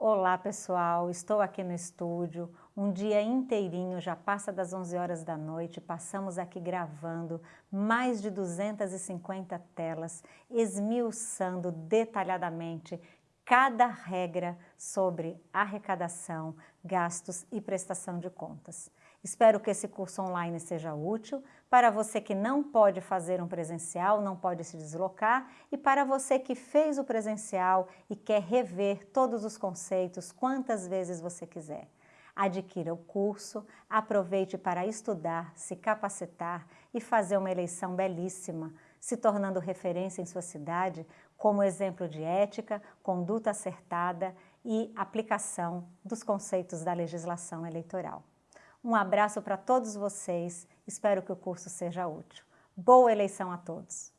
Olá pessoal, estou aqui no estúdio, um dia inteirinho, já passa das 11 horas da noite, passamos aqui gravando mais de 250 telas, esmiuçando detalhadamente cada regra sobre arrecadação, gastos e prestação de contas. Espero que esse curso online seja útil para você que não pode fazer um presencial, não pode se deslocar e para você que fez o presencial e quer rever todos os conceitos quantas vezes você quiser. Adquira o curso, aproveite para estudar, se capacitar e fazer uma eleição belíssima, se tornando referência em sua cidade como exemplo de ética, conduta acertada e aplicação dos conceitos da legislação eleitoral. Um abraço para todos vocês, espero que o curso seja útil. Boa eleição a todos!